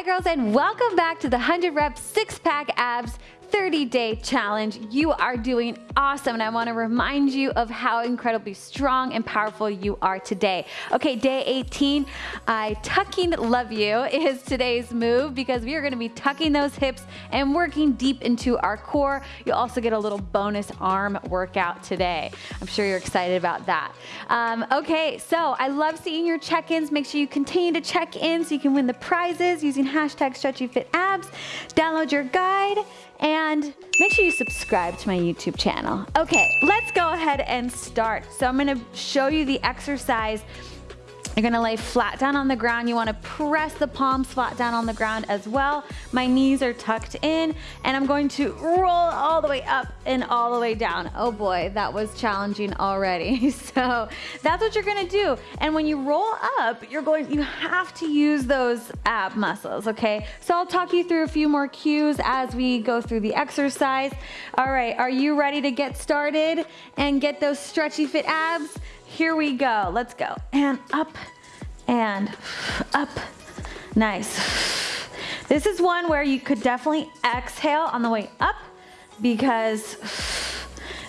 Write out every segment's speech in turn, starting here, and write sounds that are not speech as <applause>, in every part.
Hi girls and welcome back to the 100 rep six pack abs 30 day challenge. You are doing awesome and I wanna remind you of how incredibly strong and powerful you are today. Okay, day 18, I tucking love you is today's move because we are gonna be tucking those hips and working deep into our core. You'll also get a little bonus arm workout today. I'm sure you're excited about that. Um, okay, so I love seeing your check-ins. Make sure you continue to check in so you can win the prizes using hashtag stretchyfitabs. Download your guide and make sure you subscribe to my YouTube channel. Okay, let's go ahead and start. So I'm gonna show you the exercise you're gonna lay flat down on the ground. You wanna press the palms flat down on the ground as well. My knees are tucked in and I'm going to roll all the way up and all the way down. Oh boy, that was challenging already. <laughs> So that's what you're gonna do. And when you roll up, you're going, you have to use those ab muscles, okay? So I'll talk you through a few more cues as we go through the exercise. All right, are you ready to get started and get those stretchy fit abs? Here we go, let's go. And up and up, nice. This is one where you could definitely exhale on the way up because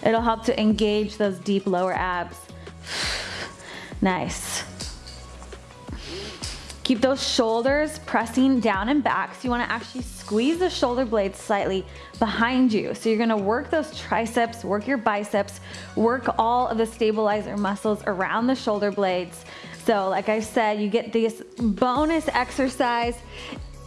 it'll help to engage those deep lower abs. Nice. Keep those shoulders pressing down and back. So you wanna actually squeeze the shoulder blades slightly behind you. So you're gonna work those triceps, work your biceps, work all of the stabilizer muscles around the shoulder blades. So like I said, you get this bonus exercise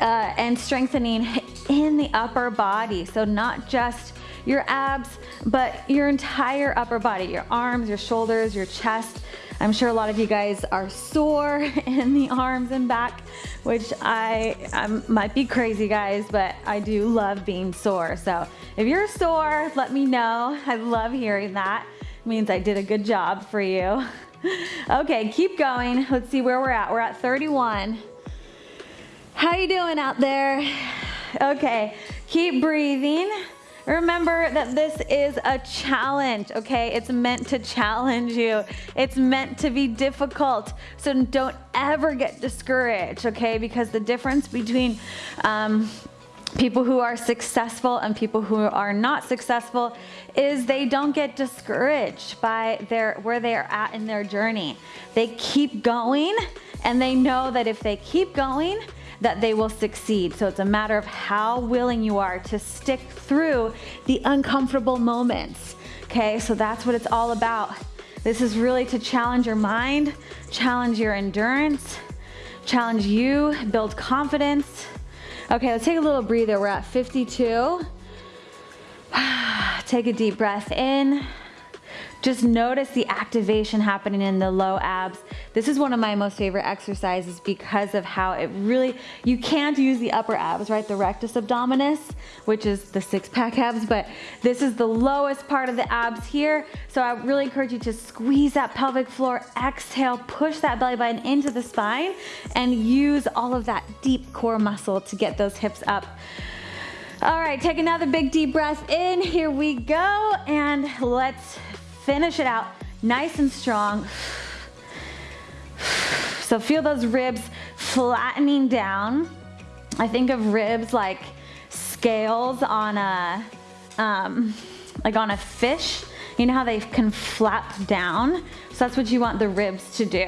uh, and strengthening in the upper body. So not just your abs, but your entire upper body, your arms, your shoulders, your chest, I'm sure a lot of you guys are sore <laughs> in the arms and back, which I, I might be crazy guys, but I do love being sore. So if you're sore, let me know. I love hearing that. It means I did a good job for you. <laughs> <laughs> okay, keep going. Let's see where we're at. We're at 31. How you doing out there? <sighs> Okay, keep breathing. Remember that this is a challenge, okay? It's meant to challenge you. It's meant to be difficult. So don't ever get discouraged, okay? Because the difference between um, people who are successful and people who are not successful is they don't get discouraged by their where they are at in their journey. They keep going and they know that if they keep going, that they will succeed. So it's a matter of how willing you are to stick through the uncomfortable moments. Okay, so that's what it's all about. This is really to challenge your mind, challenge your endurance, challenge you, build confidence. Okay, let's take a little breather. We're at 52. <sighs> Take a deep breath in. Just notice the activation happening in the low abs. This is one of my most favorite exercises because of how it really, you can't use the upper abs, right? The rectus abdominis, which is the six pack abs, but this is the lowest part of the abs here. So I really encourage you to squeeze that pelvic floor, exhale, push that belly button into the spine and use all of that deep core muscle to get those hips up. All right, take another big deep breath in. Here we go. And let's Finish it out nice and strong. So feel those ribs flattening down. I think of ribs like scales on a, um, like on a fish. You know how they can flap down? So that's what you want the ribs to do.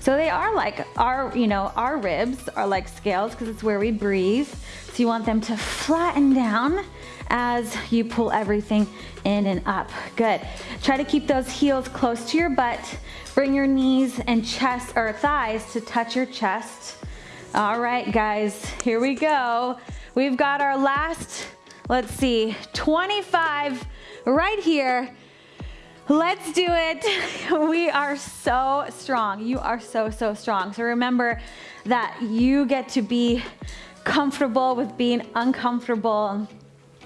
So they are like our, you know, our ribs are like scales because it's where we breathe. So you want them to flatten down as you pull everything in and up. Good. Try to keep those heels close to your butt. Bring your knees and chest or thighs to touch your chest. All right, guys, here we go. We've got our last, let's see, 25 right here. Let's do it. <laughs> We are so strong. You are so, so strong. So remember that you get to be comfortable with being uncomfortable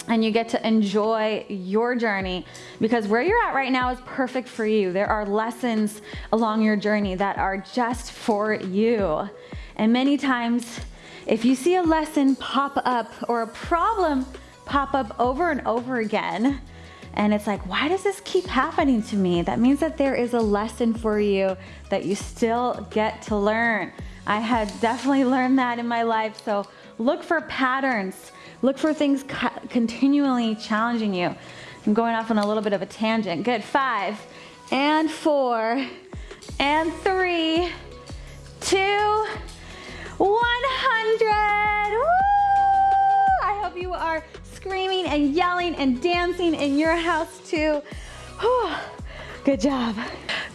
and you get to enjoy your journey because where you're at right now is perfect for you. There are lessons along your journey that are just for you. And many times, if you see a lesson pop up or a problem pop up over and over again, and it's like, why does this keep happening to me? That means that there is a lesson for you that you still get to learn. I had definitely learned that in my life. So look for patterns. Look for things continually challenging you. I'm going off on a little bit of a tangent. Good, five and four and three, two, 100. I hope you are screaming and yelling and dancing in your house too. Whew. Good job.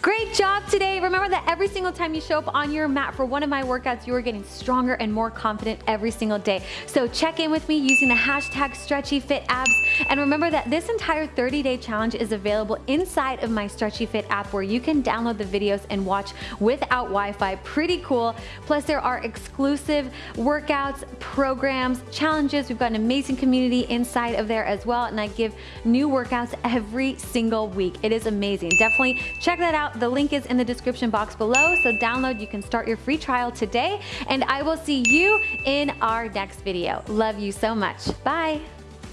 Great job today. Remember that every single time you show up on your mat for one of my workouts, you are getting stronger and more confident every single day. So check in with me using the hashtag StretchyFitAbs. And remember that this entire 30-day challenge is available inside of my Stretchy Fit app where you can download the videos and watch without Wi-Fi. Pretty cool. Plus there are exclusive workouts, programs, challenges. We've got an amazing community inside of there as well. And I give new workouts every single week. It is amazing. Definitely check that out out. The link is in the description box below, so download. You can start your free trial today, and I will see you in our next video. Love you so much. Bye.